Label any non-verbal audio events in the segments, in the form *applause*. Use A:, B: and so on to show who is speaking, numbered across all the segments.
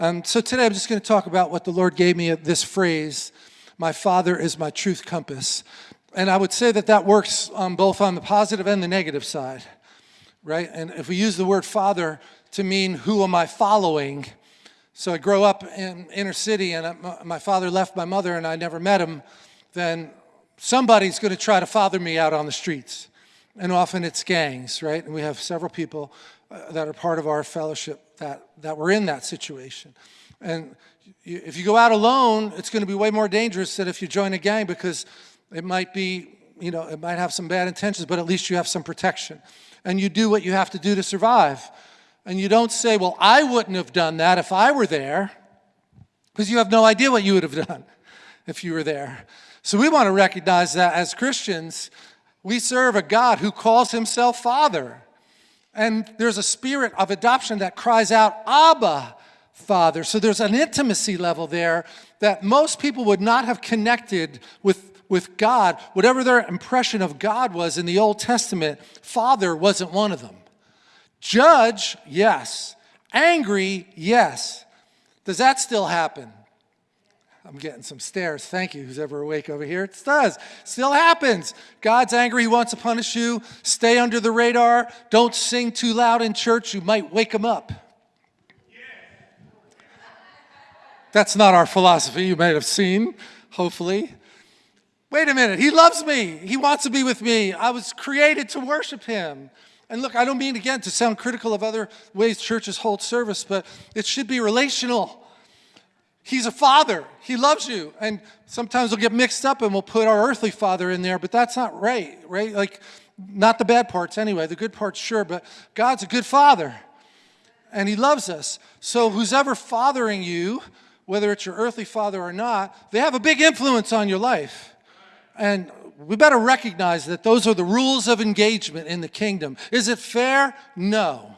A: Um, so today I'm just going to talk about what the Lord gave me at this phrase, my Father is my truth compass. And I would say that that works um, both on the positive and the negative side, right? And if we use the word Father to mean who am I following, so I grow up in inner city and my father left my mother and I never met him, then somebody's going to try to father me out on the streets. And often it's gangs, right? And we have several people uh, that are part of our fellowship that, that were in that situation. And you, if you go out alone, it's going to be way more dangerous than if you join a gang because it might be, you know, it might have some bad intentions, but at least you have some protection. And you do what you have to do to survive. And you don't say, well, I wouldn't have done that if I were there, because you have no idea what you would have *laughs* done if you were there. So we want to recognize that as Christians, we serve a God who calls himself Father. And there's a spirit of adoption that cries out, Abba, Father. So there's an intimacy level there that most people would not have connected with, with God. Whatever their impression of God was in the Old Testament, Father wasn't one of them. Judge, yes. Angry, yes. Does that still happen? I'm getting some stares. Thank you, who's ever awake over here. It does. Still happens. God's angry. He wants to punish you. Stay under the radar. Don't sing too loud in church. You might wake him up. Yeah. That's not our philosophy. You might have seen, hopefully. Wait a minute. He loves me. He wants to be with me. I was created to worship him. And look, I don't mean, again, to sound critical of other ways churches hold service, but it should be relational. He's a father. He loves you. And sometimes we'll get mixed up and we'll put our earthly father in there, but that's not right, right? Like, not the bad parts anyway. The good parts, sure, but God's a good father. And he loves us. So who's ever fathering you, whether it's your earthly father or not, they have a big influence on your life. And we better recognize that those are the rules of engagement in the kingdom. Is it fair? No.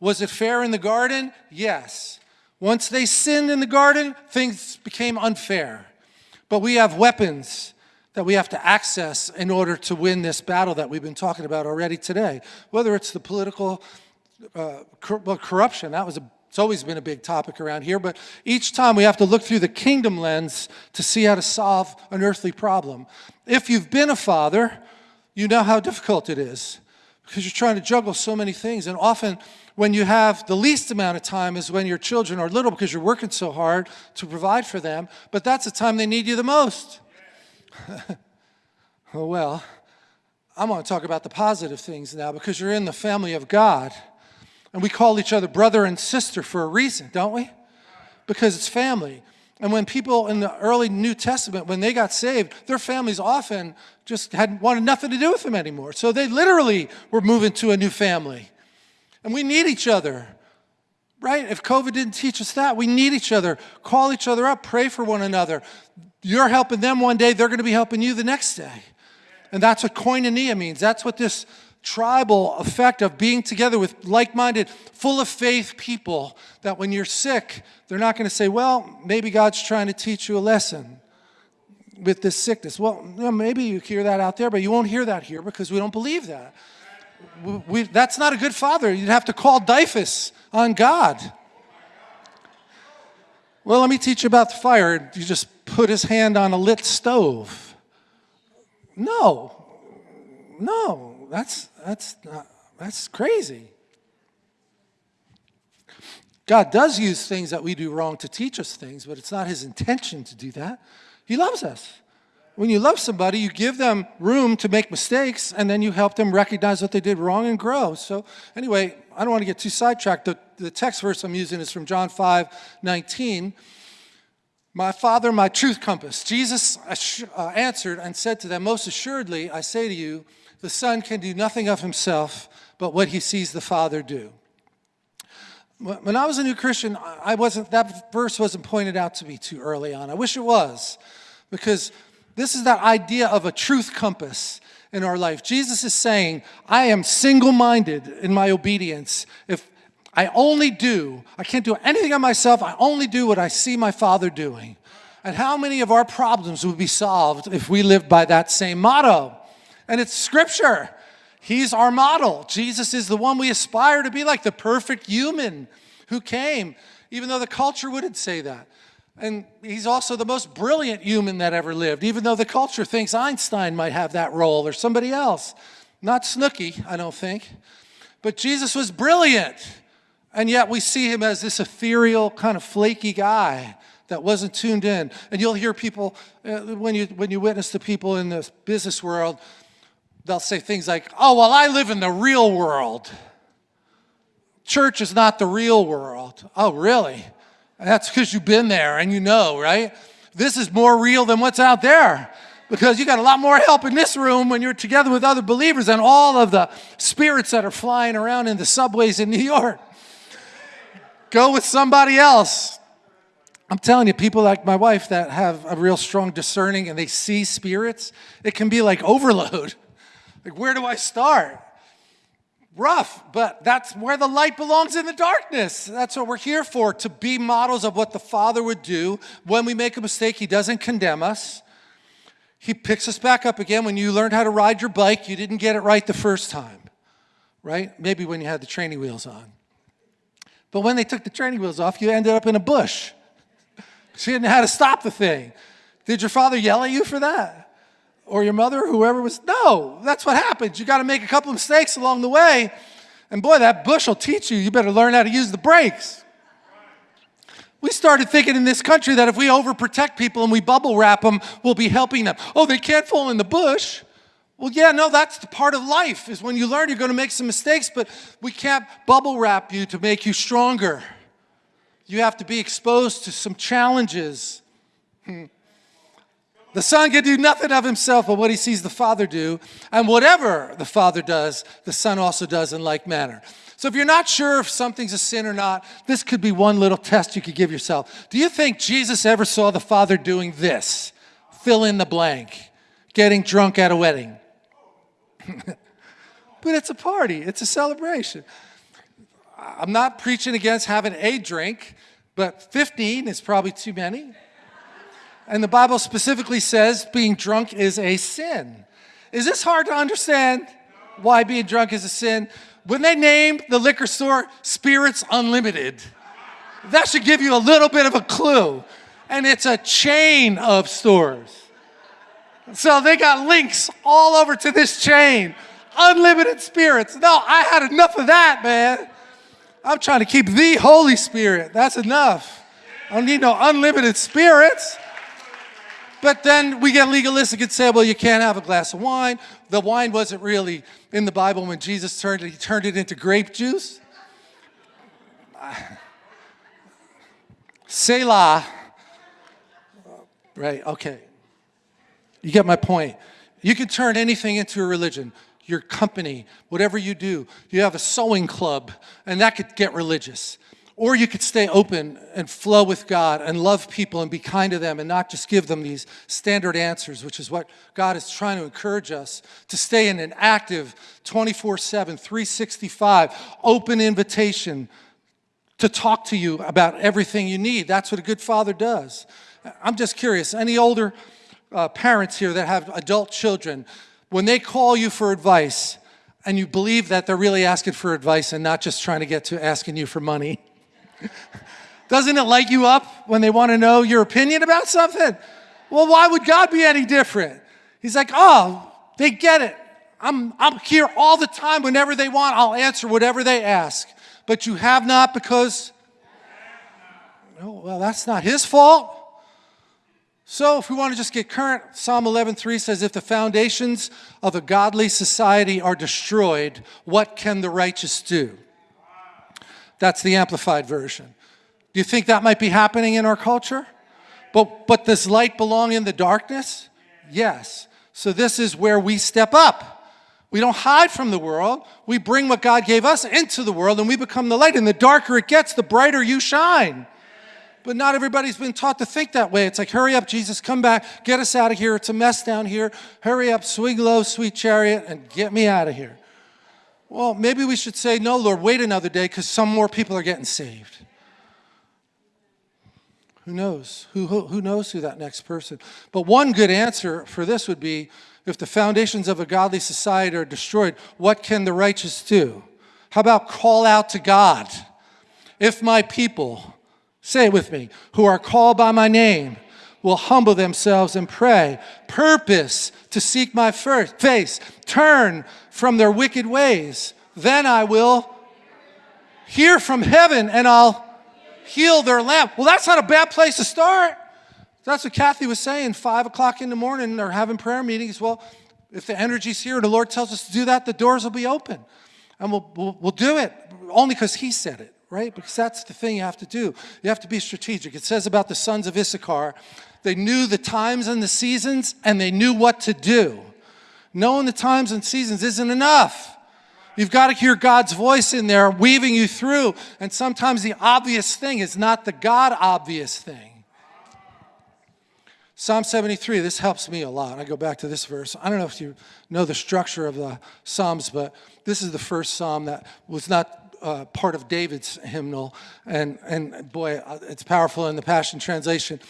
A: Was it fair in the garden? Yes. Once they sinned in the garden, things became unfair. But we have weapons that we have to access in order to win this battle that we've been talking about already today. Whether it's the political uh, cor well, corruption, that was a it's always been a big topic around here, but each time we have to look through the kingdom lens to see how to solve an earthly problem. If you've been a father, you know how difficult it is because you're trying to juggle so many things. And often when you have the least amount of time is when your children are little because you're working so hard to provide for them, but that's the time they need you the most. *laughs* oh, well, I'm going to talk about the positive things now because you're in the family of God. And we call each other brother and sister for a reason, don't we? Because it's family. And when people in the early New Testament, when they got saved, their families often just had wanted nothing to do with them anymore. So they literally were moving to a new family. And we need each other, right? If COVID didn't teach us that, we need each other. Call each other up, pray for one another. You're helping them one day, they're going to be helping you the next day. And that's what koinonia means. That's what this tribal effect of being together with like-minded, full of faith people that when you're sick, they're not going to say, well, maybe God's trying to teach you a lesson with this sickness. Well, maybe you hear that out there, but you won't hear that here because we don't believe that. We, that's not a good father. You'd have to call DYFS on God. Well, let me teach you about the fire. You just put his hand on a lit stove. No, no, that's, that's, not, that's crazy. God does use things that we do wrong to teach us things, but it's not his intention to do that. He loves us. When you love somebody, you give them room to make mistakes, and then you help them recognize what they did wrong and grow. So anyway, I don't want to get too sidetracked. The, the text verse I'm using is from John 5, 19. My Father, my truth compass. Jesus uh, answered and said to them, Most assuredly, I say to you, the Son can do nothing of himself but what he sees the Father do. When I was a new Christian, I wasn't, that verse wasn't pointed out to me too early on. I wish it was, because this is that idea of a truth compass in our life. Jesus is saying, I am single-minded in my obedience. If I only do, I can't do anything on myself, I only do what I see my Father doing. And how many of our problems would be solved if we lived by that same motto? And it's scripture. He's our model. Jesus is the one we aspire to be like, the perfect human who came. even though the culture wouldn't say that. And he's also the most brilliant human that ever lived, even though the culture thinks Einstein might have that role or somebody else. Not Snooki, I don't think. But Jesus was brilliant. And yet we see him as this ethereal, kind of flaky guy that wasn't tuned in. And you'll hear people, uh, when, you, when you witness the people in the business world, they'll say things like, oh, well, I live in the real world. Church is not the real world. Oh, really? That's because you've been there and you know, right? This is more real than what's out there because you got a lot more help in this room when you're together with other believers than all of the spirits that are flying around in the subways in New York. Go with somebody else. I'm telling you, people like my wife that have a real strong discerning and they see spirits, it can be like overload. *laughs* Like, where do I start? Rough, but that's where the light belongs in the darkness. That's what we're here for, to be models of what the Father would do. When we make a mistake, He doesn't condemn us. He picks us back up again. When you learned how to ride your bike, you didn't get it right the first time, right? Maybe when you had the training wheels on. But when they took the training wheels off, you ended up in a bush. *laughs* She didn't know how to stop the thing. Did your father yell at you for that? Or your mother, whoever was. No, that's what happens. You got to make a couple of mistakes along the way. And boy, that bush will teach you. You better learn how to use the brakes. We started thinking in this country that if we overprotect people and we bubble wrap them, we'll be helping them. Oh, they can't fall in the bush. Well, yeah, no, that's the part of life is when you learn you're going to make some mistakes, but we can't bubble wrap you to make you stronger. You have to be exposed to some challenges. Hmm. The Son can do nothing of himself but what he sees the Father do. And whatever the Father does, the Son also does in like manner. So if you're not sure if something's a sin or not, this could be one little test you could give yourself. Do you think Jesus ever saw the Father doing this? Fill in the blank. Getting drunk at a wedding. *laughs* but it's a party, it's a celebration. I'm not preaching against having a drink, but 15 is probably too many. And the Bible specifically says being drunk is a sin. Is this hard to understand why being drunk is a sin? When they named the liquor store Spirits Unlimited, that should give you a little bit of a clue. And it's a chain of stores. So they got links all over to this chain. Unlimited spirits. No, I had enough of that, man. I'm trying to keep the Holy Spirit. That's enough. I don't need no unlimited spirits. But then we get legalistic and say, well, you can't have a glass of wine. The wine wasn't really in the Bible when Jesus turned it, he turned it into grape juice. *sighs* Selah. Right, okay. You get my point. You can turn anything into a religion. Your company, whatever you do. You have a sewing club, and that could get religious. Or you could stay open and flow with God and love people and be kind to them and not just give them these standard answers, which is what God is trying to encourage us to stay in an active 24 7, 365, open invitation to talk to you about everything you need. That's what a good father does. I'm just curious, any older uh, parents here that have adult children, when they call you for advice, and you believe that they're really asking for advice and not just trying to get to asking you for money. *laughs* Doesn't it light you up when they want to know your opinion about something? Well, why would God be any different? He's like, oh, they get it. I'm, I'm here all the time. Whenever they want, I'll answer whatever they ask. But you have not because, oh, well, that's not his fault. So if we want to just get current, Psalm 11.3 says, if the foundations of a godly society are destroyed, what can the righteous do? That's the amplified version. Do you think that might be happening in our culture? But, but does light belong in the darkness? Yes. So this is where we step up. We don't hide from the world. We bring what God gave us into the world and we become the light. And the darker it gets, the brighter you shine. But not everybody's been taught to think that way. It's like, hurry up, Jesus, come back, get us out of here. It's a mess down here. Hurry up, swing low, sweet chariot, and get me out of here. Well, maybe we should say, no, Lord, wait another day because some more people are getting saved. Who knows? Who, who, who knows who that next person? But one good answer for this would be, if the foundations of a godly society are destroyed, what can the righteous do? How about call out to God? If my people, say it with me, who are called by my name will humble themselves and pray, purpose to seek my face, turn from their wicked ways, then I will hear from heaven and I'll heal their land. Well, that's not a bad place to start. That's what Kathy was saying, 5 o'clock in the morning, or having prayer meetings. Well, if the energy's here the Lord tells us to do that, the doors will be open. And we'll, we'll, we'll do it only because He said it, right? Because that's the thing you have to do. You have to be strategic. It says about the sons of Issachar, they knew the times and the seasons, and they knew what to do. Knowing the times and seasons isn't enough. You've got to hear God's voice in there weaving you through. And sometimes the obvious thing is not the God obvious thing. Psalm 73, this helps me a lot. I go back to this verse. I don't know if you know the structure of the Psalms, but this is the first Psalm that was not uh, part of David's hymnal. And, and boy, uh, it's powerful in the Passion Translation.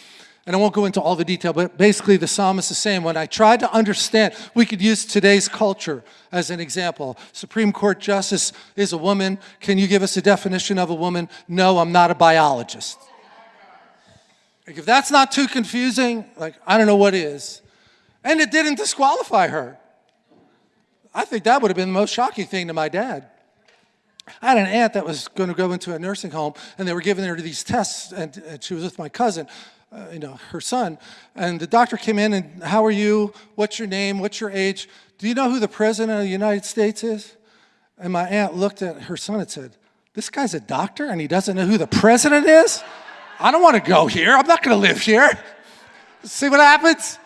A: And I won't go into all the detail, but basically the psalmist is saying, when I tried to understand, we could use today's culture as an example. Supreme Court Justice is a woman. Can you give us a definition of a woman? No, I'm not a biologist. Like if that's not too confusing, like I don't know what is. And it didn't disqualify her. I think that would have been the most shocking thing to my dad. I had an aunt that was going to go into a nursing home, and they were giving her these tests, and, and she was with my cousin, uh, you know, her son. And the doctor came in and, how are you? What's your name? What's your age? Do you know who the president of the United States is? And my aunt looked at her son and said, this guy's a doctor and he doesn't know who the president is? I don't want to go here. I'm not going to live here. See what happens?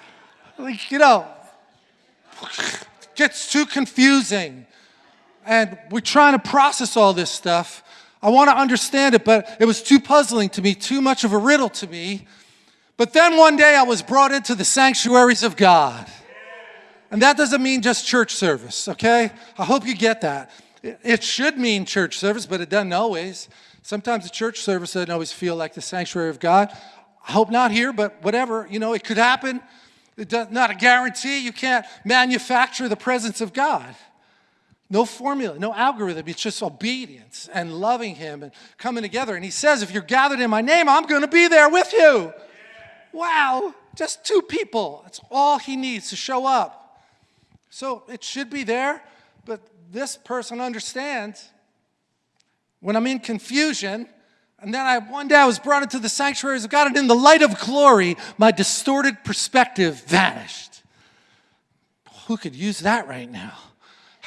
A: Like, you know, gets too confusing. And we're trying to process all this stuff. I want to understand it, but it was too puzzling to me, too much of a riddle to me. But then one day I was brought into the sanctuaries of God. And that doesn't mean just church service, okay? I hope you get that. It should mean church service, but it doesn't always. Sometimes the church service doesn't always feel like the sanctuary of God. I hope not here, but whatever, you know, it could happen. It's not a guarantee. You can't manufacture the presence of God. No formula, no algorithm. It's just obedience and loving Him and coming together. And He says, if you're gathered in my name, I'm going to be there with you. Wow, just two people. That's all He needs to show up. So it should be there, but this person understands when I'm in confusion, and then I, one day I was brought into the sanctuaries of God, and in the light of glory, my distorted perspective vanished. Who could use that right now?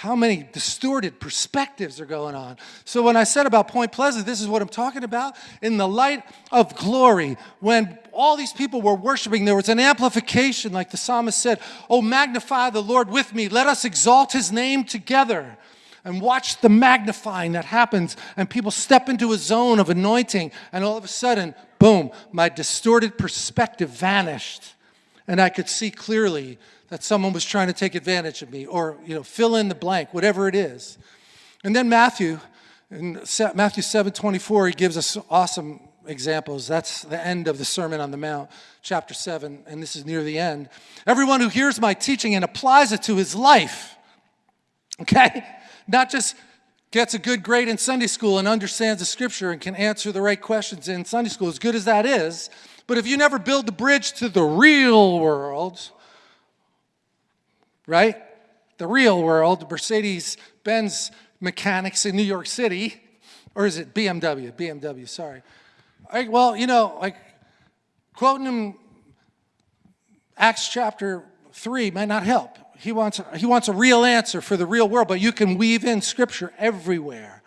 A: How many distorted perspectives are going on? So when I said about Point Pleasant, this is what I'm talking about. In the light of glory, when all these people were worshiping, there was an amplification, like the psalmist said, Oh, magnify the Lord with me. Let us exalt his name together and watch the magnifying that happens and people step into a zone of anointing and all of a sudden, boom, my distorted perspective vanished and I could see clearly that someone was trying to take advantage of me or, you know, fill in the blank, whatever it is. And then Matthew, in Matthew 7, 24, he gives us awesome examples. That's the end of the Sermon on the Mount, chapter 7, and this is near the end. Everyone who hears my teaching and applies it to his life, okay? not just gets a good grade in Sunday school and understands the scripture and can answer the right questions in Sunday school, as good as that is, but if you never build the bridge to the real world, right? The real world, Mercedes-Benz mechanics in New York City, or is it BMW? BMW, sorry. Well, you know, like quoting him Acts chapter 3 might not help. He wants, he wants a real answer for the real world, but you can weave in scripture everywhere.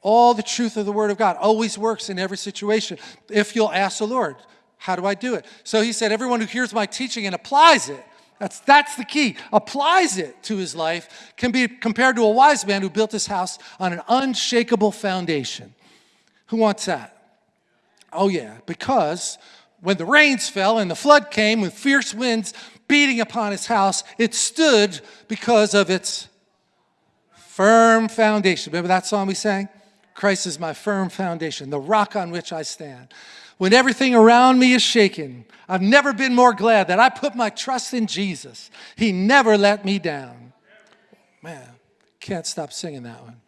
A: All the truth of the word of God always works in every situation if you'll ask the Lord, how do I do it? So he said, everyone who hears my teaching and applies it, that's, that's the key, applies it to his life, can be compared to a wise man who built his house on an unshakable foundation. Who wants that? Oh yeah, because when the rains fell and the flood came with fierce winds, beating upon his house, it stood because of its firm foundation. Remember that song we sang? Christ is my firm foundation, the rock on which I stand. When everything around me is shaken, I've never been more glad that I put my trust in Jesus. He never let me down. Man, can't stop singing that one.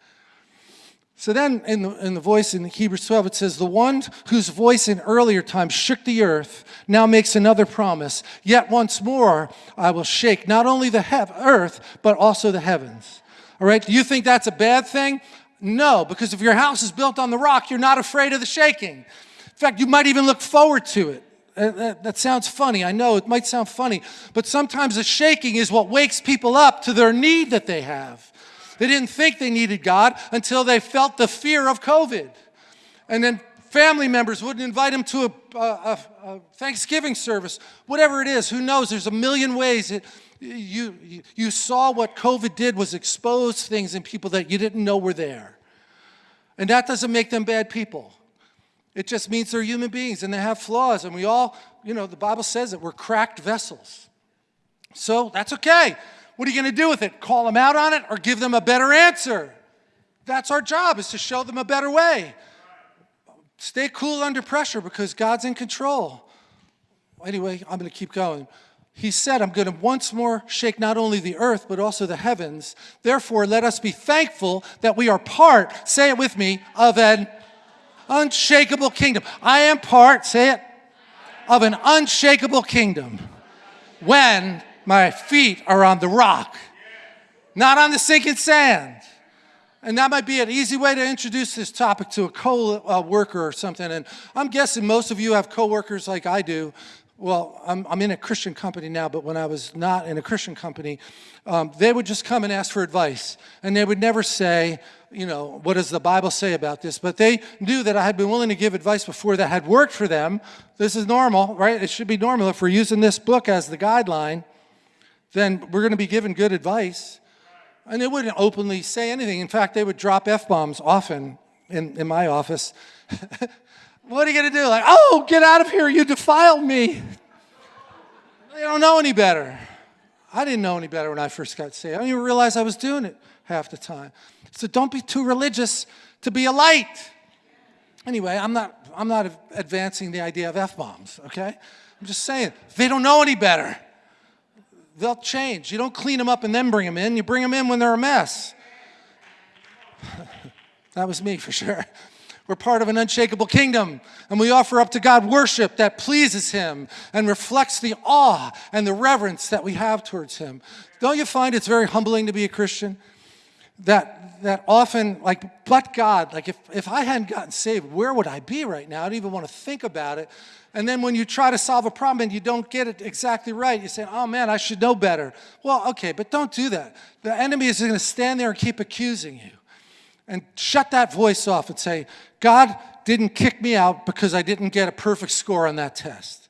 A: So then in the, in the voice in Hebrews 12, it says, The one whose voice in earlier times shook the earth now makes another promise. Yet once more I will shake not only the earth, but also the heavens. All right, do you think that's a bad thing? No, because if your house is built on the rock, you're not afraid of the shaking. In fact, you might even look forward to it. Uh, that, that, sounds funny. I know it might sound funny, but sometimes the shaking is what wakes people up to their need that they have. They didn't think they needed God until they felt the fear of COVID. And then family members wouldn't invite them to a, a, a Thanksgiving service, whatever it is, who knows? There's a million ways. It, you, you saw what COVID did was expose things in people that you didn't know were there. And that doesn't make them bad people. It just means they're human beings and they have flaws. And we all, you know, the Bible says that we're cracked vessels. So that's okay. What are you going to do with it? Call them out on it or give them a better answer? That's our job, is to show them a better way. Stay cool under pressure because God's in control. Anyway, I'm going to keep going. He said, I'm going to once more shake not only the earth, but also the heavens. Therefore, let us be thankful that we are part, say it with me, of an unshakable kingdom. I am part, say it, of an unshakable kingdom. When my feet are on the rock, not on the sinking sand. And that might be an easy way to introduce this topic to a co-worker uh, or something. And I'm guessing most of you have co-workers like I do. Well, I'm, I'm, in a Christian company now, but when I was not in a Christian company, um, they would just come and ask for advice. And they would never say, you know, what does the Bible say about this? But they knew that I had been willing to give advice before that had worked for them. This is normal, right? It should be normal if we're using this book as the guideline then we're going to be given good advice. And they wouldn't openly say anything. In fact, they would drop F-bombs often in, in my office. *laughs* what are you going to do? Like, oh, get out of here, you defiled me. They don't know any better. I didn't know any better when I first got saved. I didn't even realize I was doing it half the time. So don't be too religious to be a light. Anyway, I'm not, I'm not advancing the idea of F-bombs, okay? I'm just saying, they don't know any better they'll change. You don't clean them up and then bring them in. You bring them in when they're a mess. *laughs* that was me for sure. We're part of an unshakable kingdom, and we offer up to God worship that pleases Him and reflects the awe and the reverence that we have towards Him. Don't you find it's very humbling to be a Christian? That, that often, like, but God, like if, if I hadn't gotten saved, where would I be right now? I don't even want to think about it and then when you try to solve a problem and you don't get it exactly right, you say, oh man, I should know better. Well, okay, but don't do that. The enemy is going to stand there and keep accusing you. And shut that voice off and say, God didn't kick me out because I didn't get a perfect score on that test.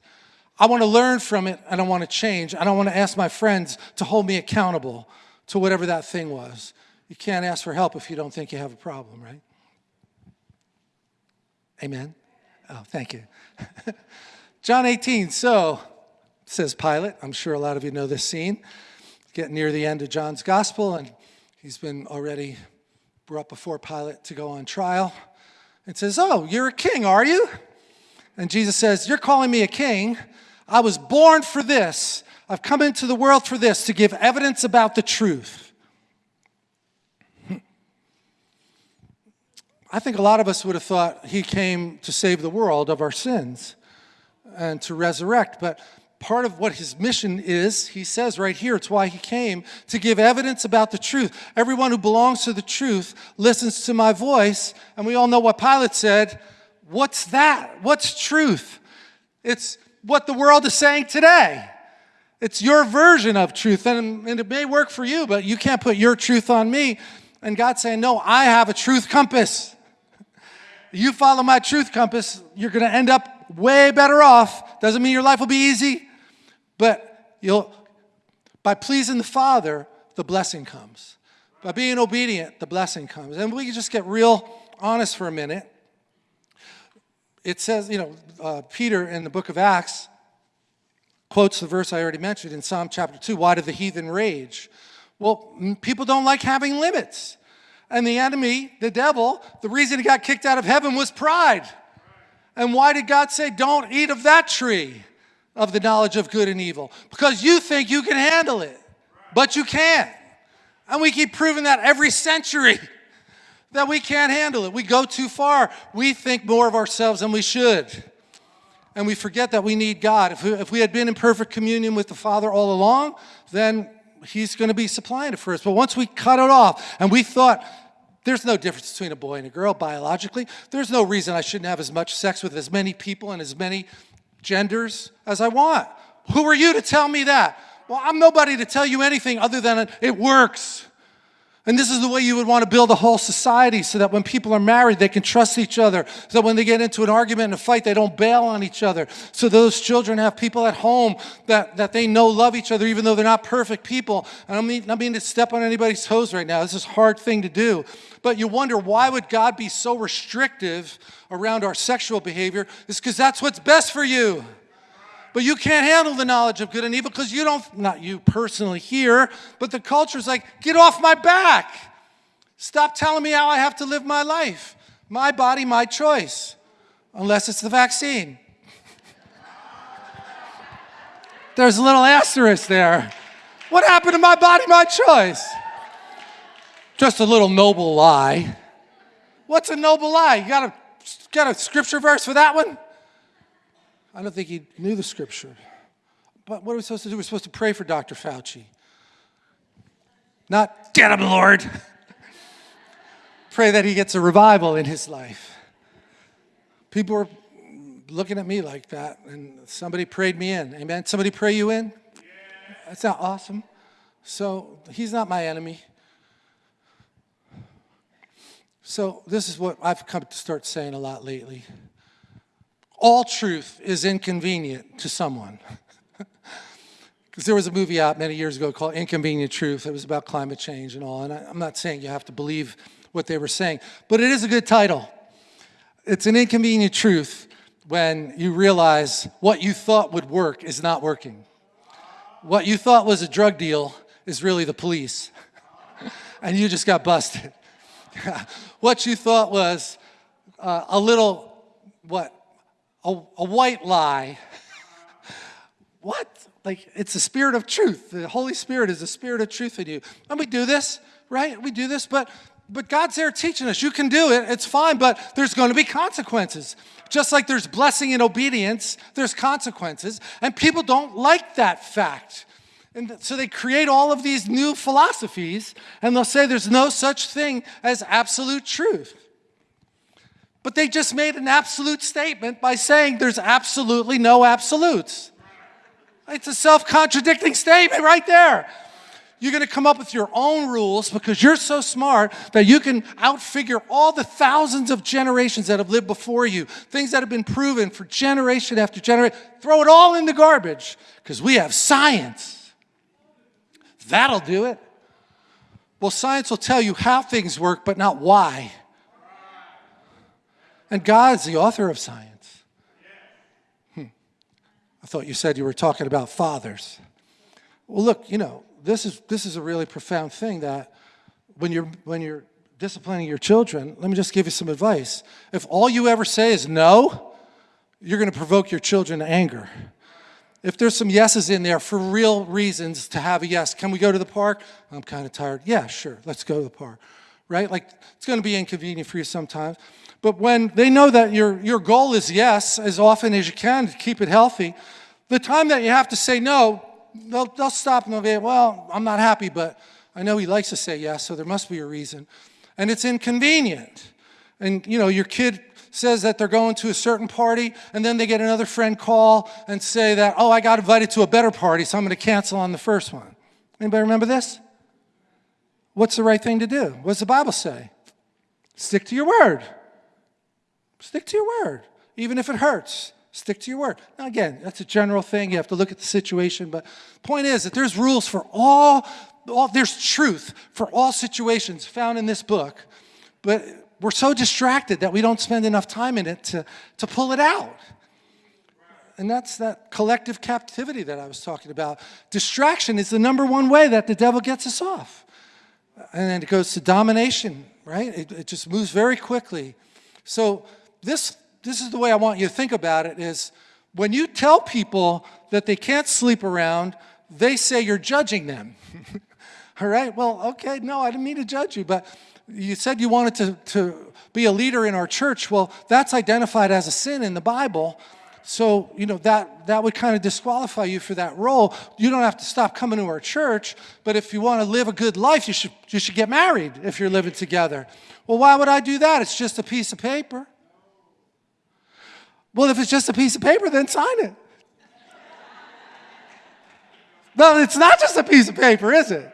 A: I want to learn from it and I want to change. I don't want to ask my friends to hold me accountable to whatever that thing was. You can't ask for help if you don't think you have a problem, right? Amen? Oh, thank you. *laughs* John 18, so, says Pilate. I'm sure a lot of you know this scene. Getting near the end of John's gospel, and he's been already brought before Pilate to go on trial. And says, oh, you're a king, are you? And Jesus says, you're calling me a king. I was born for this. I've come into the world for this, to give evidence about the truth. I think a lot of us would have thought he came to save the world of our sins and to resurrect. But part of what his mission is, he says right here, it's why he came, to give evidence about the truth. Everyone who belongs to the truth listens to my voice. And we all know what Pilate said. What's that? What's truth? It's what the world is saying today. It's your version of truth, and, and it may work for you, but you can't put your truth on me. And God's saying, no, I have a truth compass you follow my truth compass, you're going to end up way better off. Doesn't mean your life will be easy, but you'll, by pleasing the Father, the blessing comes. By being obedient, the blessing comes. And we can just get real honest for a minute. It says, you know, uh, Peter in the book of Acts quotes the verse I already mentioned in Psalm chapter 2, why do the heathen rage? Well, people don't like having limits. And the enemy, the devil, the reason he got kicked out of heaven was pride. And why did God say, don't eat of that tree of the knowledge of good and evil? Because you think you can handle it, but you can't. And we keep proving that every century. *laughs* that we can't handle it. We go too far. We think more of ourselves than we should. And we forget that we need God. If we, if we had been in perfect communion with the Father all along, then He's going to be supplying it for us. But once we cut it off and we thought, there's no difference between a boy and a girl biologically. There's no reason I shouldn't have as much sex with as many people and as many genders as I want. Who are you to tell me that? Well, I'm nobody to tell you anything other than it works. And this is the way you would want to build a whole society so that when people are married, they can trust each other. So that when they get into an argument and a fight, they don't bail on each other. So those children have people at home that, that they know love each other, even though they're not perfect people. And I mean, not mean to step on anybody's toes right now. This is a hard thing to do. But you wonder, why would God be so restrictive around our sexual behavior? It's because that's what's best for you. But you can't handle the knowledge of good and evil because you don't, not you personally here, but the culture's like, get off my back. Stop telling me how I have to live my life. My body, my choice. Unless it's the vaccine. *laughs* There's a little asterisk there. What happened to my body, my choice? Just a little noble lie. What's a noble lie? You got a, got a scripture verse for that one? I don't think he knew the scripture. But what are we supposed to do? We're supposed to pray for Dr. Fauci. Not, get him, Lord. *laughs* pray that he gets a revival in his life. People are looking at me like that, and somebody prayed me in. Amen. Somebody pray you in? That's not awesome. So he's not my enemy. So this is what I've come to start saying a lot lately all truth is inconvenient to someone. *laughs* Because there was a movie out many years ago called Inconvenient Truth. It was about climate change and all. And I, I'm not saying you have to believe what they were saying, but it is a good title. It's an inconvenient truth when you realize what you thought would work is not working. What you thought was a drug deal is really the police. *laughs* and you just got busted. *laughs* what you thought was uh, a little, what, a, a white lie. *laughs* what? Like, it's the spirit of truth. The Holy Spirit is the spirit of truth in you. And we do this, right? We do this, but but God's there teaching us. You can do it, it's fine, but there's going to be consequences. Just like there's blessing in obedience, there's consequences. And people don't like that fact. And so they create all of these new philosophies, and they'll say there's no such thing as absolute truth. But they just made an absolute statement by saying there's absolutely no absolutes. It's a self-contradicting statement right there. You're going to come up with your own rules because you're so smart that you can outfigure all the thousands of generations that have lived before you, things that have been proven for generation after generation. Throw it all in the garbage because we have science. That'll do it. Well, science will tell you how things work, but not why. And God's the author of science. Hmm. I thought you said you were talking about fathers. Well, look, you know, this is, this is a really profound thing that when you're, when you're disciplining your children, let me just give you some advice. If all you ever say is no, you're going to provoke your children to anger. If there's some yeses in there for real reasons to have a yes, can we go to the park? I'm kind of tired. Yeah, sure, let's go to the park. Right? Like, it's going to be inconvenient for you sometimes. But when they know that your, your goal is yes, as often as you can to keep it healthy, the time that you have to say no, they'll, they'll stop and they'll go, well, I'm not happy, but I know he likes to say yes, so there must be a reason. And it's inconvenient. And, you know, your kid says that they're going to a certain party, and then they get another friend call and say that, oh, I got invited to a better party, so I'm going to cancel on the first one. Anybody remember this? What's the right thing to do? What does the Bible say? Stick to your word. Stick to your word, even if it hurts. Stick to your word. Now, again, that's a general thing. You have to look at the situation. But the point is that there's rules for all, all there's truth for all situations found in this book. But we're so distracted that we don't spend enough time in it to, to pull it out. And that's that collective captivity that I was talking about. Distraction is the number one way that the devil gets us off. And then it goes to domination, right? It, it just moves very quickly. So this, this is the way I want you to think about it is when you tell people that they can't sleep around, they say you're judging them. *laughs* All right, well, okay, no, I didn't mean to judge you, but you said you wanted to, to be a leader in our church. Well, that's identified as a sin in the Bible. So, you know, that, that would kind of disqualify you for that role. You don't have to stop coming to our church, but if you want to live a good life, you should, you should get married if you're living together. Well, why would I do that? It's just a piece of paper. Well, if it's just a piece of paper, then sign it. no, it's not just a piece of paper, is it?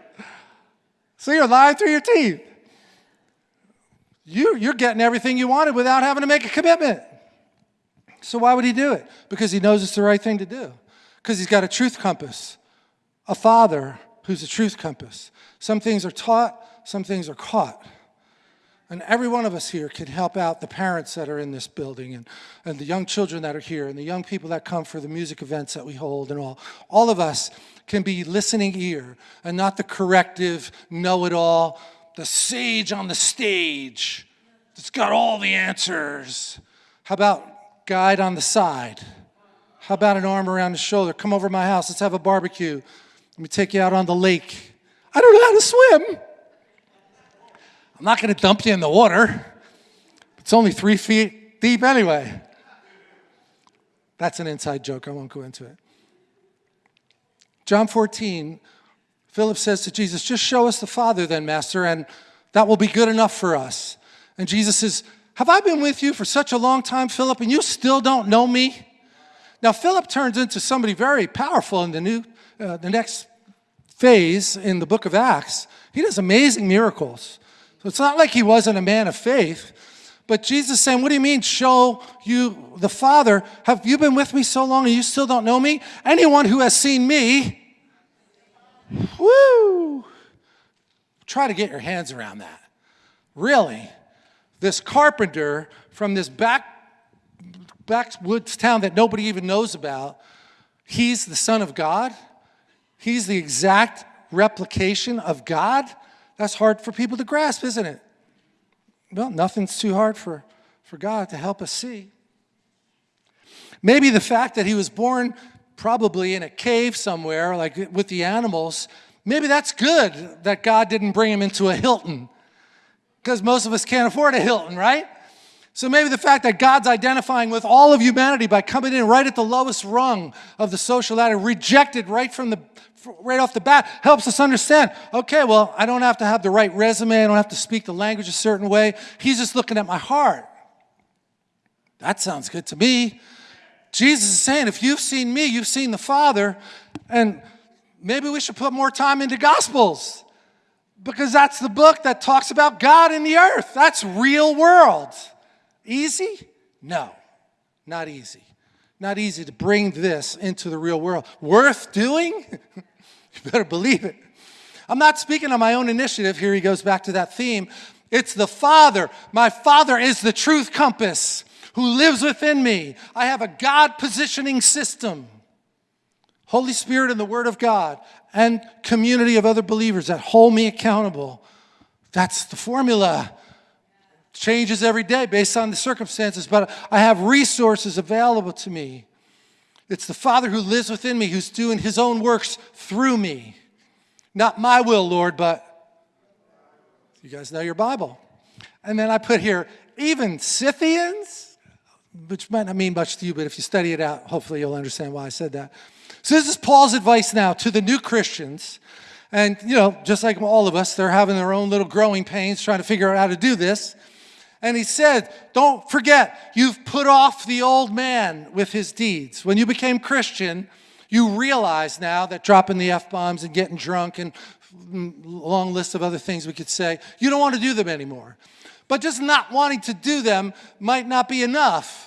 A: So you're lying through your teeth. You, you're getting everything you wanted without having to make a commitment. So why would he do it? Because he knows it's the right thing to do. Because he's got a truth compass, a father who's a truth compass. Some things are taught, some things are caught. And every one of us here can help out the parents that are in this building and, and the young children that are here and the young people that come for the music events that we hold and all. All of us can be listening ear and not the corrective, know-it-all, the sage on the stage that's got all the answers. How about guide on the side? How about an arm around the shoulder? Come over to my house, let's have a barbecue. Let me take you out on the lake. I don't know how to swim. I'm not going to dump you in the water. It's only three feet deep anyway. That's an inside joke. I won't go into it. John 14, Philip says to Jesus, Just show us the Father, then, Master, and that will be good enough for us. And Jesus says, Have I been with you for such a long time, Philip, and you still don't know me? Now, Philip turns into somebody very powerful in the, new, uh, the next phase in the book of Acts. He does amazing miracles. So it's not like he wasn't a man of faith. But Jesus saying, what do you mean show you the Father? Have you been with me so long and you still don't know me? Anyone who has seen me, woo, try to get your hands around that. Really, this carpenter from this back, backwoods town that nobody even knows about, he's the son of God. He's the exact replication of God. That's hard for people to grasp, isn't it? Well, nothing's too hard for, for God to help us see. Maybe the fact that he was born probably in a cave somewhere, like with the animals, maybe that's good that God didn't bring him into a Hilton. Because most of us can't afford a Hilton, right? So maybe the fact that God's identifying with all of humanity by coming in right at the lowest rung of the social ladder, rejected right from the right off the bat, helps us understand, okay, well, I don't have to have the right resume, I don't have to speak the language a certain way. He's just looking at my heart. That sounds good to me. Jesus is saying, if you've seen me, you've seen the Father, and maybe we should put more time into Gospels because that's the book that talks about God in the earth. That's real world. Easy? No, not easy. Not easy to bring this into the real world. Worth doing? *laughs* you better believe it. I'm not speaking on my own initiative. Here he goes back to that theme. It's the Father. My Father is the truth compass who lives within me. I have a God positioning system. Holy Spirit and the Word of God and community of other believers that hold me accountable. That's the formula changes every day based on the circumstances, but I have resources available to me. It's the Father who lives within me who's doing his own works through me. Not my will, Lord, but you guys know your Bible. And then I put here, even Scythians, which might not mean much to you, but if you study it out, hopefully you'll understand why I said that. So this is Paul's advice now to the new Christians. And, you know, just like all of us, they're having their own little growing pains trying to figure out how to do this. And he said, don't forget, you've put off the old man with his deeds. When you became Christian, you realize now that dropping the F-bombs and getting drunk and long list of other things we could say, you don't want to do them anymore. But just not wanting to do them might not be enough.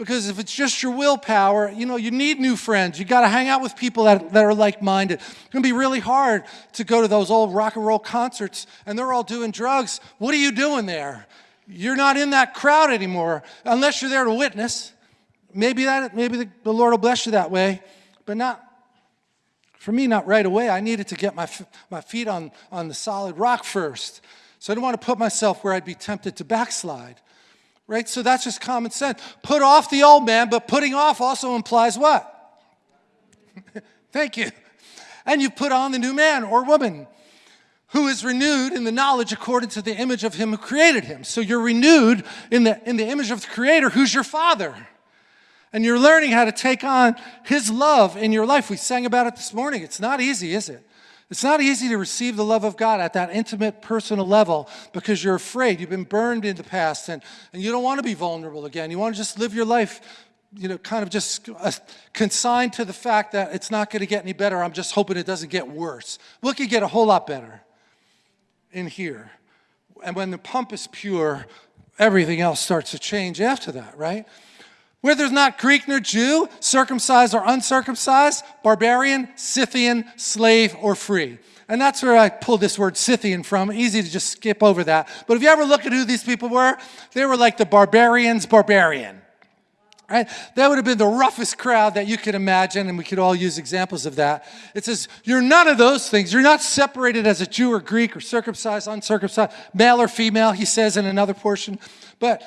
A: Because if it's just your willpower, you know, you need new friends. You got to hang out with people that, that are like-minded. It's going to be really hard to go to those old rock and roll concerts and they're all doing drugs. What are you doing there? You're not in that crowd anymore unless you're there to witness. Maybe, that, maybe the, the Lord will bless you that way, but not, for me, not right away. I needed to get my, my feet on, on the solid rock first. So I didn't want to put myself where I'd be tempted to backslide. Right? So that's just common sense. Put off the old man, but putting off also implies what? *laughs* Thank you. And you put on the new man or woman who is renewed in the knowledge according to the image of him who created him. So you're renewed in the, in the image of the creator who's your father. And you're learning how to take on his love in your life. We sang about it this morning. It's not easy, is it? It's not easy to receive the love of God at that intimate, personal level because you're afraid. You've been burned in the past and, and you don't want to be vulnerable again. You want to just live your life, you know, kind of just uh, consigned to the fact that it's not going to get any better. I'm just hoping it doesn't get worse. It could get a whole lot better in here. And when the pump is pure, everything else starts to change after that, right? Where there's not Greek nor Jew, circumcised or uncircumcised, barbarian, Scythian, slave, or free. And that's where I pulled this word Scythian from. Easy to just skip over that. But if you ever look at who these people were, they were like the barbarians' barbarian. Right? That would have been the roughest crowd that you could imagine, and we could all use examples of that. It says, You're none of those things. You're not separated as a Jew or Greek or circumcised, uncircumcised, male or female, he says in another portion. But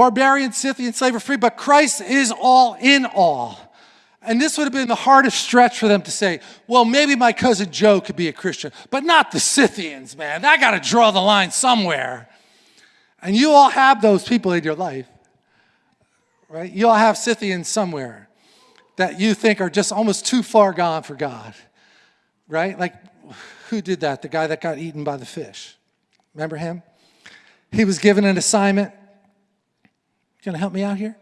A: barbarian, Scythian, slave, free, but Christ is all in all. And this would have been the hardest stretch for them to say, well, maybe my cousin Joe could be a Christian, but not the Scythians, man. I got to draw the line somewhere. And you all have those people in your life right? You all have Scythians somewhere that you think are just almost too far gone for God, right? Like, who did that? The guy that got eaten by the fish. Remember him? He was given an assignment. You gonna help me out here?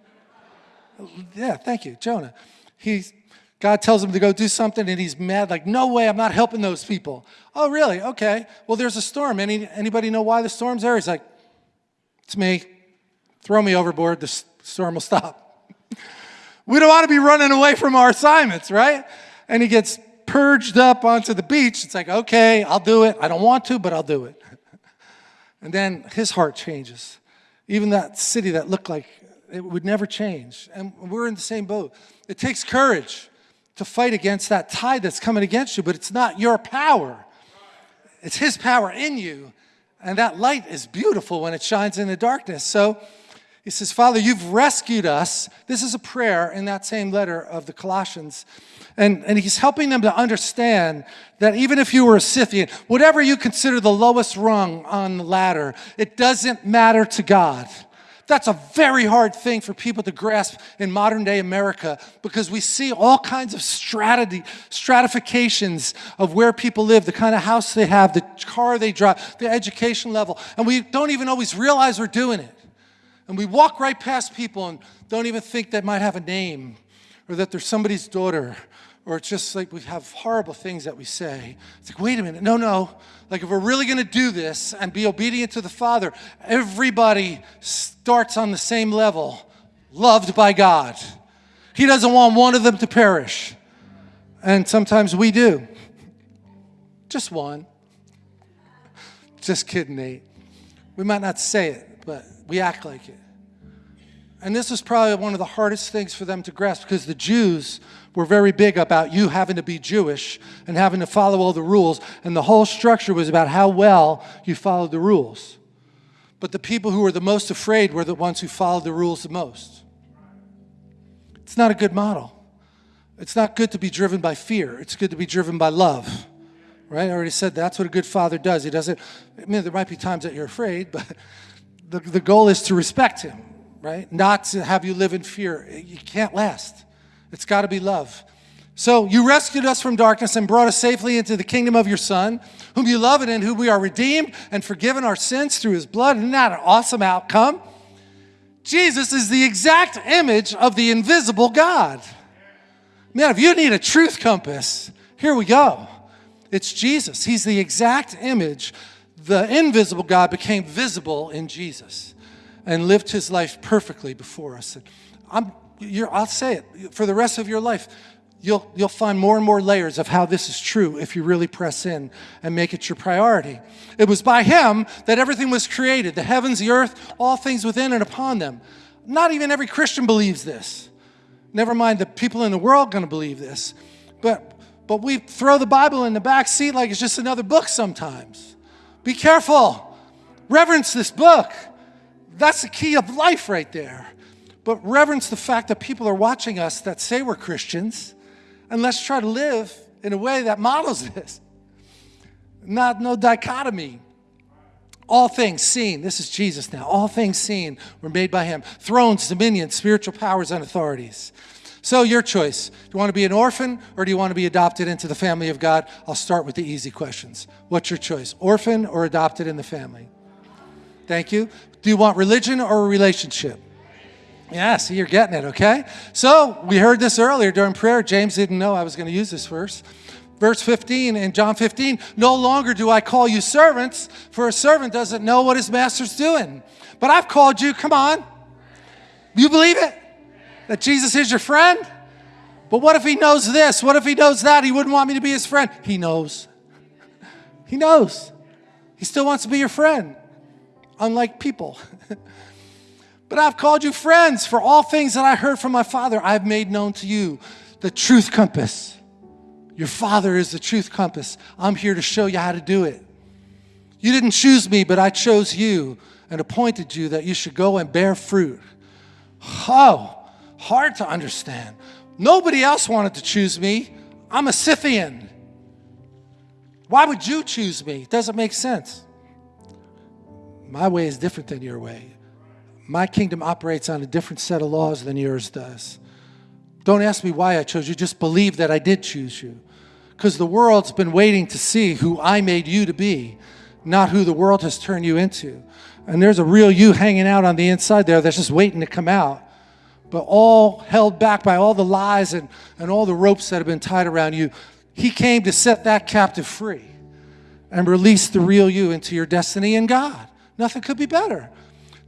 A: Yeah, thank you, Jonah. He's, God tells him to go do something and he's mad, like, no way, I'm not helping those people. Oh, really? Okay. Well, there's a storm. Any, anybody know why the storm's there? He's like, it's me. Throw me overboard. The storm will stop. *laughs* we don't want to be running away from our assignments, right? And he gets purged up onto the beach. It's like, okay, I'll do it. I don't want to, but I'll do it. *laughs* and then his heart changes. Even that city that looked like it would never change. And we're in the same boat. It takes courage to fight against that tide that's coming against you, but it's not your power. It's his power in you. And that light is beautiful when it shines in the darkness. So he says, Father, you've rescued us. This is a prayer in that same letter of the Colossians. And, and he's helping them to understand that even if you were a Scythian, whatever you consider the lowest rung on the ladder, it doesn't matter to God. That's a very hard thing for people to grasp in modern day America because we see all kinds of strategy, stratifications of where people live, the kind of house they have, the car they drive, the education level, and we don't even always realize we're doing it. And we walk right past people and don't even think they might have a name or that they're somebody's daughter or it's just like we have horrible things that we say. It's like, wait a minute, no, no. Like if we're really gonna do this and be obedient to the Father, everybody starts on the same level, loved by God. He doesn't want one of them to perish. And sometimes we do. Just one. Just kidding, Nate. We might not say it, but we act like it. And this was probably one of the hardest things for them to grasp because the Jews were very big about you having to be Jewish and having to follow all the rules. And the whole structure was about how well you followed the rules. But the people who were the most afraid were the ones who followed the rules the most. It's not a good model. It's not good to be driven by fear. It's good to be driven by love. Right? I already said that's what a good father does. He doesn't, I mean, there might be times that you're afraid, but the, the goal is to respect him, right? Not to have you live in fear. You can't last. It's got to be love. So you rescued us from darkness and brought us safely into the kingdom of your Son, whom you love and in whom we are redeemed and forgiven our sins through his blood. Isn't that an awesome outcome? Jesus is the exact image of the invisible God. Man, if you need a truth compass, here we go. It's Jesus. He's the exact image the invisible God became visible in Jesus and lived his life perfectly before us. I'm, I'll say it, for the rest of your life, you'll, you'll find more and more layers of how this is true if you really press in and make it your priority. It was by him that everything was created, the heavens, the earth, all things within and upon them. Not even every Christian believes this. Never mind the people in the world going to believe this. But, but we throw the Bible in the back seat like it's just another book sometimes. Be careful. Reverence this book. That's the key of life right there. But reverence the fact that people are watching us that say we're Christians, and let's try to live in a way that models *laughs* this. not no dichotomy. All things seen, this is Jesus now, all things seen were made by him. Thrones, dominions, spiritual powers, and authorities. So, your choice. Do you want to be an orphan or do you want to be adopted into the family of God? I'll start with the easy questions. What's your choice? Orphan or adopted in the family? Thank you. Do you want religion or a relationship? Yeah, see, you're getting it, okay? So, we heard this earlier during prayer. James didn't know I was going to use this verse. Verse 15 in John 15, no longer do I call you servants, for a servant doesn't know what his master's doing. But I've called you, come on. You believe it? That Jesus is your friend? But what if he knows this? What if he knows that? He wouldn't want me to be his friend. He knows. He knows. He still wants to be your friend, unlike people. *laughs* but I've called you friends, for all things that I heard from my Father, I've made known to you the truth compass. Your Father is the truth compass. I'm here to show you how to do it. You didn't choose me, but I chose you and appointed you that you should go and bear fruit. Oh, hard to understand. Nobody else wanted to choose me. I'm a Scythian. Why would you choose me? It doesn't make sense. My way is different than your way. My kingdom operates on a different set of laws than yours does. Don't ask me why I chose you, just believe that I did choose you because the world's been waiting to see who I made you to be, not who the world has turned you into. And there's a real you hanging out on the inside there that's just waiting to come out, but all held back by all the lies and, and all the ropes that have been tied around you. He came to set that captive free and release the real you into your destiny in God. Nothing could be better.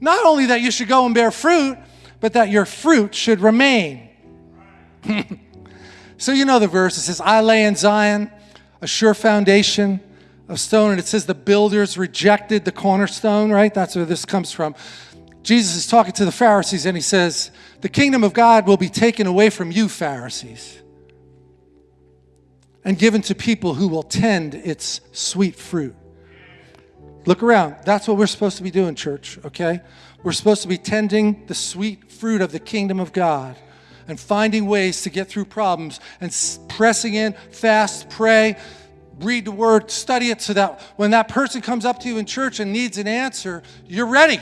A: Not only that you should go and bear fruit, but that your fruit should remain. *laughs* So you know the verse. It says, I lay in Zion a sure foundation of stone. And it says the builders rejected the cornerstone, right? That's where this comes from. Jesus is talking to the Pharisees and he says, The kingdom of God will be taken away from you, Pharisees, and given to people who will tend its sweet fruit. Look around. That's what we're supposed to be doing, church, okay? We're supposed to be tending the sweet fruit of the kingdom of God and finding ways to get through problems and pressing in, fast, pray, read the word, study it so that when that person comes up to you in church and needs an answer, you're ready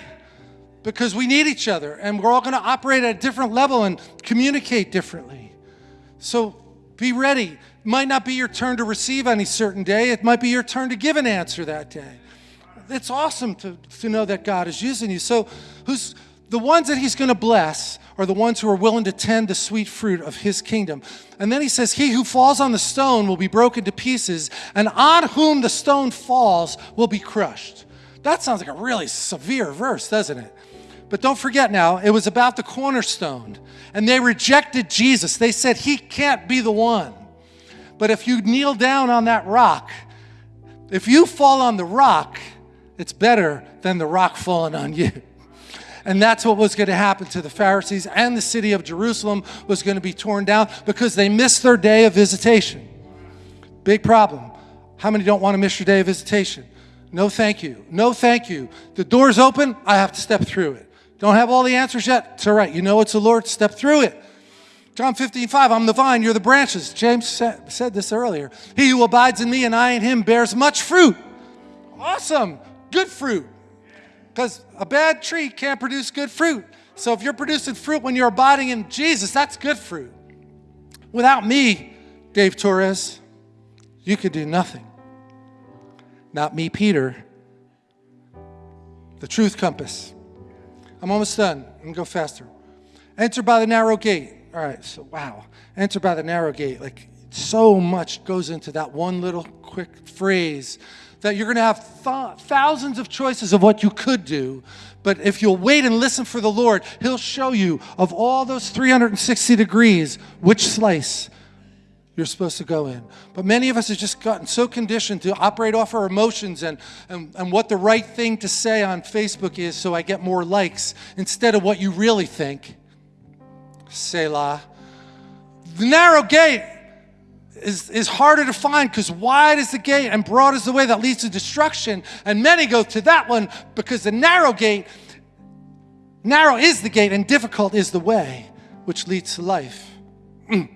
A: because we need each other and we're all going to operate at a different level and communicate differently. So be ready. It might not be your turn to receive any certain day, it might be your turn to give an answer that day. It's awesome to, to know that God is using you. So, who's the ones that He's going to bless are the ones who are willing to tend the sweet fruit of his kingdom. And then he says, He who falls on the stone will be broken to pieces, and on whom the stone falls will be crushed. That sounds like a really severe verse, doesn't it? But don't forget now, it was about the cornerstone. And they rejected Jesus. They said, He can't be the one. But if you kneel down on that rock, if you fall on the rock, it's better than the rock falling on you. And that's what was going to happen to the Pharisees and the city of Jerusalem was going to be torn down because they missed their day of visitation. Big problem. How many don't want to miss your day of visitation? No, thank you. No, thank you. The door's open. I have to step through it. Don't have all the answers yet? It's all right. You know it's the Lord. Step through it. John 15, 5, I'm the vine, you're the branches. James said, said this earlier. He who abides in me and I in him bears much fruit. Awesome. Good fruit. Because a bad tree can't produce good fruit. So if you're producing fruit when you're abiding in Jesus, that's good fruit. Without me, Dave Torres, you could do nothing. Not me, Peter. The truth compass. I'm almost done. I'm going to go faster. Enter by the narrow gate. All right, so wow. Enter by the narrow gate. Like so much goes into that one little quick phrase that you're going to have th thousands of choices of what you could do. But if you'll wait and listen for the Lord, He'll show you of all those 360 degrees which slice you're supposed to go in. But many of us have just gotten so conditioned to operate off our emotions and, and, and what the right thing to say on Facebook is so I get more likes instead of what you really think. Selah. The narrow gate is, is harder to find because wide is the gate and broad is the way that leads to destruction. And many go to that one because the narrow gate, narrow is the gate and difficult is the way which leads to life. Mm.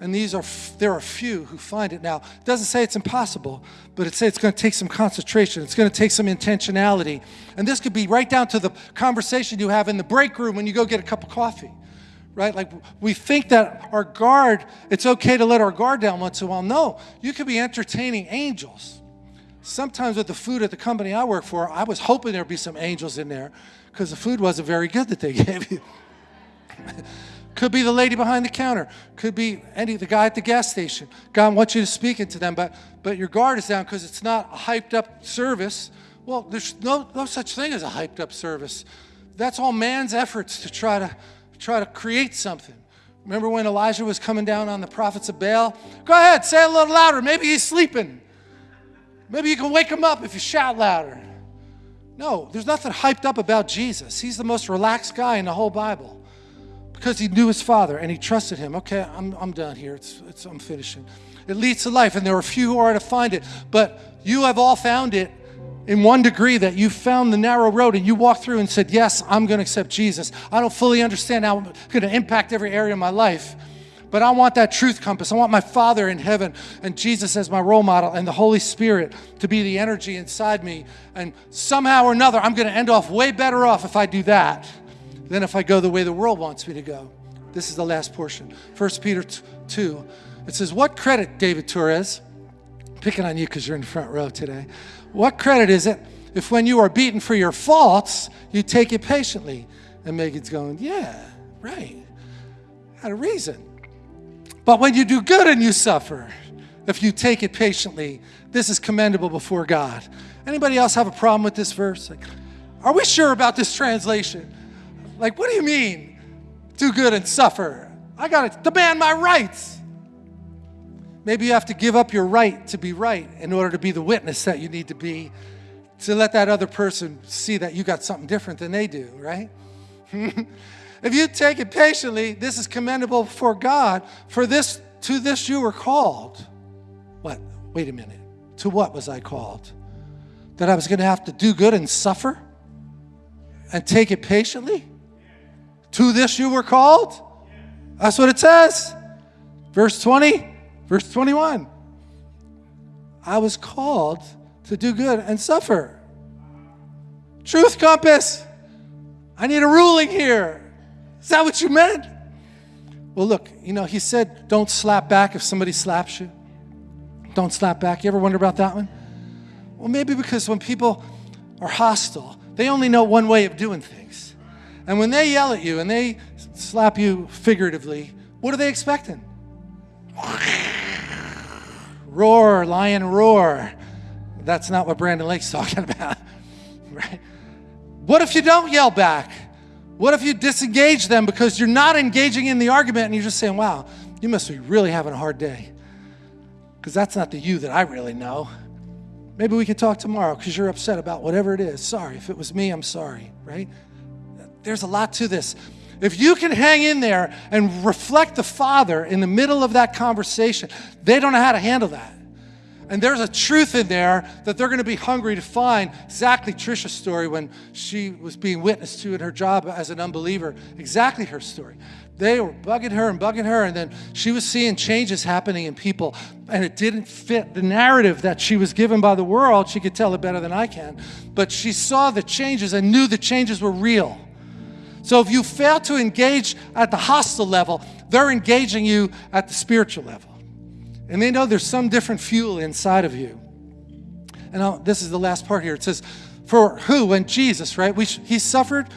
A: And these are there are few who find it now. It doesn't say it's impossible, but it says it's going to take some concentration. It's going to take some intentionality. And this could be right down to the conversation you have in the break room when you go get a cup of coffee. Right? Like we think that our guard, it's okay to let our guard down once in a while. No, you could be entertaining angels. Sometimes with the food at the company I work for, I was hoping there'd be some angels in there because the food wasn't very good that they *laughs* gave you. Could be the lady behind the counter. Could be any the guy at the gas station. God wants you to speak into them, but but your guard is down because it's not a hyped up service. Well, there's no no such thing as a hyped up service. That's all man's efforts to try to try to create something. Remember when Elijah was coming down on the prophets of Baal? Go ahead, say it a little louder. Maybe he's sleeping. Maybe you can wake him up if you shout louder. No, there's nothing hyped up about Jesus. He's the most relaxed guy in the whole Bible because he knew his father and he trusted him. Okay, I'm, I'm done here. It's, it's, I'm finishing. It leads to life, and there are few who are to find it, but you have all found it in one degree that you found the narrow road and you walked through and said, Yes, I'm going to accept Jesus. I don't fully understand how it's going to impact every area of my life. But I want that truth compass. I want my Father in heaven and Jesus as my role model and the Holy Spirit to be the energy inside me. And somehow or another, I'm going to end off way better off if I do that than if I go the way the world wants me to go. This is the last portion. 1 Peter 2. It says, What credit, David Torres, picking on you because you're in front row today, what credit is it if when you are beaten for your faults, you take it patiently? And Megan's going, Yeah, right. Had a reason. But when you do good and you suffer, if you take it patiently, this is commendable before God. Anybody else have a problem with this verse? Like, are we sure about this translation? Like, what do you mean? Do good and suffer. I got to demand my rights. Maybe you have to give up your right to be right in order to be the witness that you need to be to let that other person see that you got something different than they do, right? *laughs* if you take it patiently, this is commendable for God. For this, to this you were called. What? Wait a minute. To what was I called? That I was going to have to do good and suffer and take it patiently? To this you were called? That's what it says. Verse 20, verse 21. I was called to do good and suffer. Truth compass. I need a ruling here. Is that what you meant? Well, look, you know, he said, don't slap back if somebody slaps you. Don't slap back. You ever wonder about that one? Well, maybe because when people are hostile, they only know one way of doing things. And when they yell at you and they slap you figuratively, what are they expecting? Roar, lion, roar. That's not what Brandon Lake's *laughs* talking about, right? What if you don't yell back? What if you disengage them because you're not engaging in the argument and you're just saying, wow, you must be really having a hard day? Because that's not the you that I really know. Maybe we could talk tomorrow because you're upset about whatever it is. Sorry. If it was me, I'm sorry, right? there's a lot to this. If you can hang in there and reflect the Father in the middle of that conversation, they don't know how to handle that. And there's a truth in there that they're going to be hungry to find. Exactly Trisha's story when she was being witnessed to in her job as an unbeliever. Exactly her story. They were bugging her and bugging her, and then she was seeing changes happening in people, and it didn't fit the narrative that she was given by the world. She could tell it better than I can. But she saw the changes and knew the changes were real. So if you fail to engage at the hostile level, they're engaging you at the spiritual level. And they know there's some different fuel inside of you. And I'll, this is the last part here. It says, For who, when Jesus, right? We he suffered,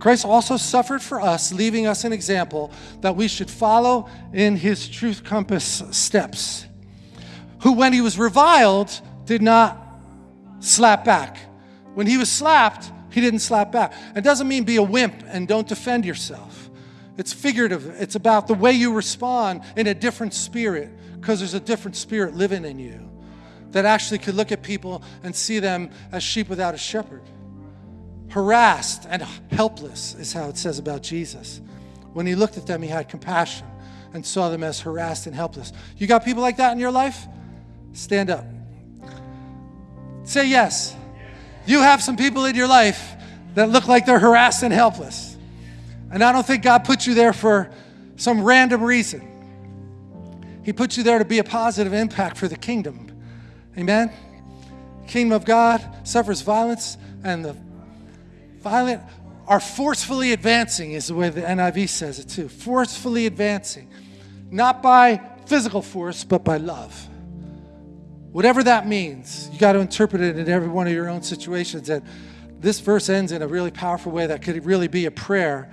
A: Christ also suffered for us, leaving us an example that we should follow in his truth compass steps. Who, when he was reviled, did not slap back. When he was slapped, he didn't slap back. It doesn't mean be a wimp and don't defend yourself. It's figurative. It's about the way you respond in a different spirit because there's a different spirit living in you that actually could look at people and see them as sheep without a shepherd. Harassed and helpless is how it says about Jesus. When he looked at them, he had compassion and saw them as harassed and helpless. You got people like that in your life? Stand up. Say yes. You have some people in your life that look like they're harassed and helpless. And I don't think God put you there for some random reason. He put you there to be a positive impact for the kingdom. Amen? Kingdom of God suffers violence, and the violent are forcefully advancing, is the way the NIV says it too. Forcefully advancing. Not by physical force, but by love. Whatever that means, you got to interpret it in every one of your own situations. And this verse ends in a really powerful way that could really be a prayer.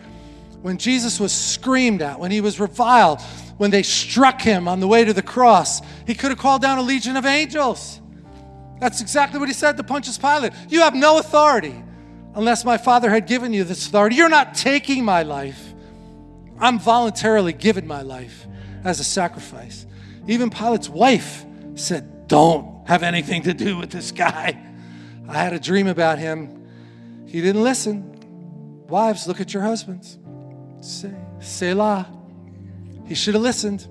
A: When Jesus was screamed at, when he was reviled, when they struck him on the way to the cross, he could have called down a legion of angels. That's exactly what he said to Pontius Pilate. You have no authority unless my Father had given you this authority. You're not taking my life. I'm voluntarily giving my life as a sacrifice. Even Pilate's wife said, don't have anything to do with this guy. I had a dream about him. He didn't listen. Wives, look at your husbands. Say, Selah. He should have listened.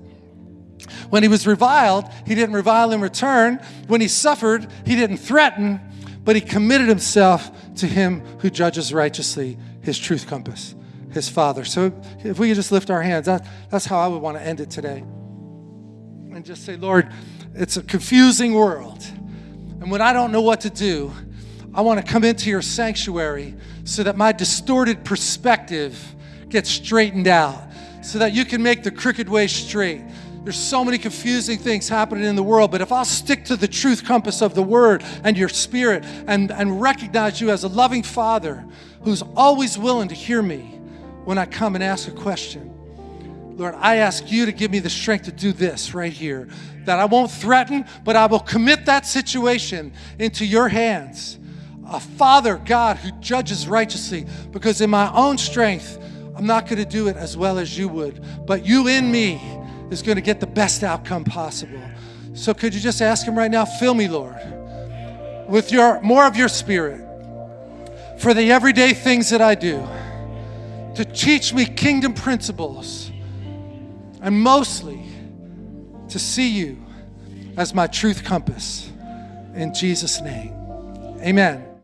A: When he was reviled, he didn't revile in return. When he suffered, he didn't threaten, but he committed himself to him who judges righteously, his truth compass, his Father. So if we could just lift our hands, that, that's how I would want to end it today. And just say, Lord, it's a confusing world. And when I don't know what to do, I want to come into your sanctuary so that my distorted perspective gets straightened out, so that you can make the crooked way straight. There's so many confusing things happening in the world, but if I'll stick to the truth compass of the Word and your Spirit and, and recognize you as a loving Father who's always willing to hear me when I come and ask a question, Lord, I ask you to give me the strength to do this right here. That I won't threaten, but I will commit that situation into your hands. A Father, God, who judges righteously, because in my own strength, I'm not going to do it as well as you would. But you in me is going to get the best outcome possible. So could you just ask him right now, fill me, Lord, with your more of your spirit for the everyday things that I do, to teach me kingdom principles and mostly to see you as my truth compass. In Jesus' name, amen.